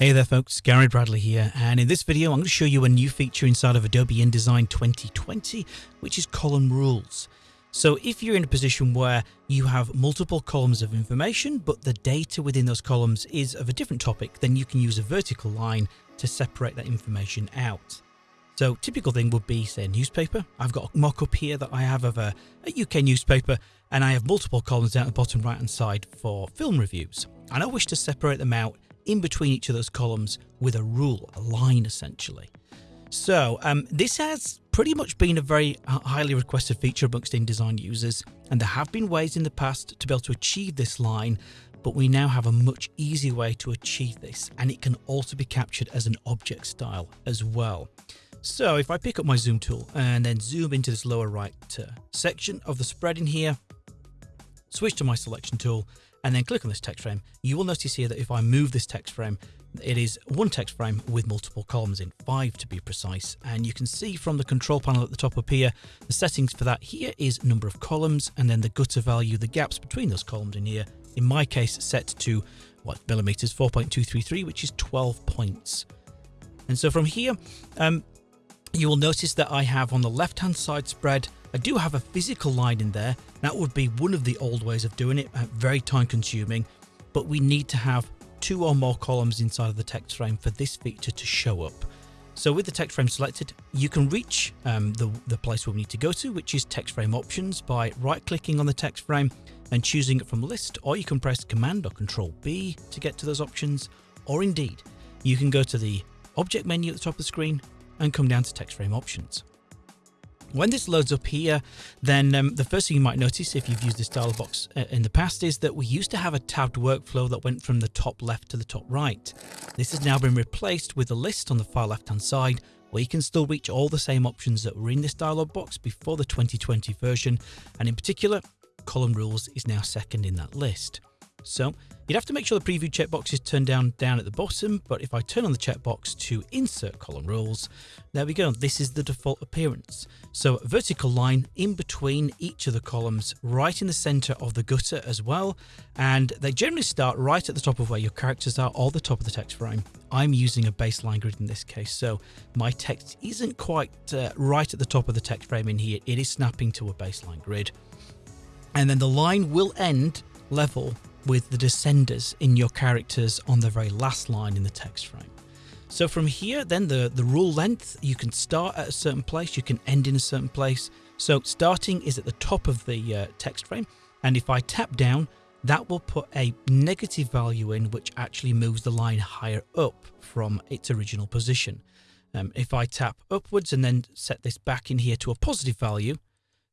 Hey there folks, Gary Bradley here, and in this video I'm going to show you a new feature inside of Adobe InDesign 2020, which is column rules. So if you're in a position where you have multiple columns of information, but the data within those columns is of a different topic, then you can use a vertical line to separate that information out. So typical thing would be, say, a newspaper. I've got a mock-up here that I have of a, a UK newspaper, and I have multiple columns down at the bottom right-hand side for film reviews. And I wish to separate them out in between each of those columns with a rule, a line essentially. So um, this has pretty much been a very highly requested feature amongst InDesign users, and there have been ways in the past to be able to achieve this line, but we now have a much easier way to achieve this, and it can also be captured as an object style as well. So if I pick up my zoom tool and then zoom into this lower right uh, section of the spread in here, switch to my selection tool and then click on this text frame, you will notice here that if I move this text frame, it is one text frame with multiple columns in, five to be precise. And you can see from the control panel at the top up here, the settings for that here is number of columns and then the gutter value, the gaps between those columns in here, in my case set to what millimeters, 4.233, which is 12 points. And so from here, um, you will notice that I have on the left hand side spread I do have a physical line in there. That would be one of the old ways of doing it, uh, very time consuming, but we need to have two or more columns inside of the text frame for this feature to show up. So with the text frame selected, you can reach um, the, the place we need to go to, which is text frame options by right clicking on the text frame and choosing it from list, or you can press command or control B to get to those options, or indeed, you can go to the object menu at the top of the screen and come down to text frame options. When this loads up here, then um, the first thing you might notice if you've used this dialog box uh, in the past is that we used to have a tabbed workflow that went from the top left to the top right. This has now been replaced with a list on the far left hand side where you can still reach all the same options that were in this dialog box before the 2020 version and in particular column rules is now second in that list. So you'd have to make sure the preview checkbox is turned down down at the bottom, but if I turn on the checkbox to insert column rules, there we go. This is the default appearance. So vertical line in between each of the columns, right in the center of the gutter as well. And they generally start right at the top of where your characters are or the top of the text frame. I'm using a baseline grid in this case, so my text isn't quite uh, right at the top of the text frame in here. It is snapping to a baseline grid. And then the line will end level with the descenders in your characters on the very last line in the text frame. So from here, then the, the rule length, you can start at a certain place, you can end in a certain place. So starting is at the top of the uh, text frame. And if I tap down, that will put a negative value in, which actually moves the line higher up from its original position. Um, if I tap upwards and then set this back in here to a positive value,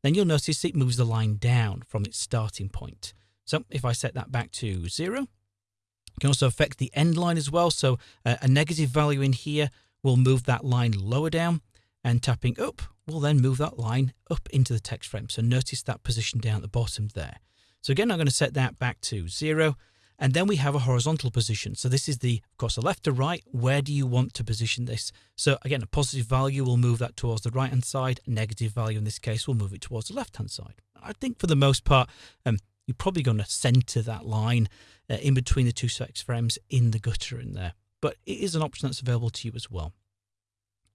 then you'll notice it moves the line down from its starting point. So if I set that back to zero, it can also affect the end line as well. So uh, a negative value in here will move that line lower down and tapping up will then move that line up into the text frame. So notice that position down at the bottom there. So again, I'm going to set that back to zero. And then we have a horizontal position. So this is the, of course, the left to right. Where do you want to position this? So again, a positive value will move that towards the right-hand side. Negative value in this case will move it towards the left-hand side. I think for the most part, um, you're probably going to center that line uh, in between the two text frames in the gutter in there. But it is an option that's available to you as well.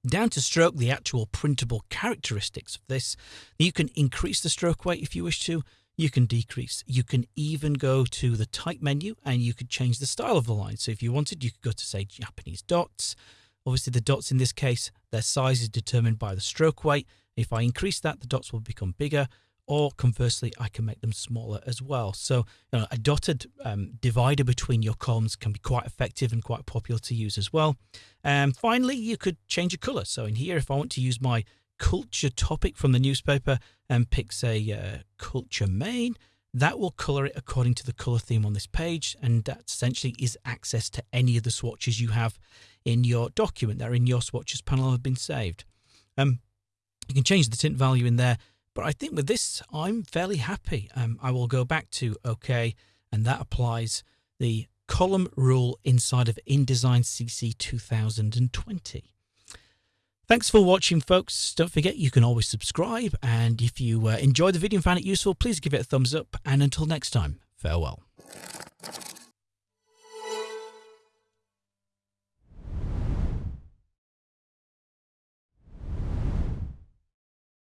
Down to stroke, the actual printable characteristics of this, you can increase the stroke weight if you wish to, you can decrease. You can even go to the type menu and you could change the style of the line. So if you wanted, you could go to say Japanese dots. Obviously the dots in this case, their size is determined by the stroke weight. If I increase that, the dots will become bigger or conversely, I can make them smaller as well. So you know, a dotted um, divider between your columns can be quite effective and quite popular to use as well. And finally, you could change a color. So in here, if I want to use my culture topic from the newspaper and pick, say, uh, culture main, that will color it according to the color theme on this page. And that essentially is access to any of the swatches you have in your document that are in your swatches panel have been saved. Um, you can change the tint value in there but I think with this, I'm fairly happy. Um, I will go back to OK, and that applies the column rule inside of InDesign CC 2020. Thanks for watching, folks. Don't forget you can always subscribe. And if you uh, enjoyed the video and found it useful, please give it a thumbs up. And until next time, farewell.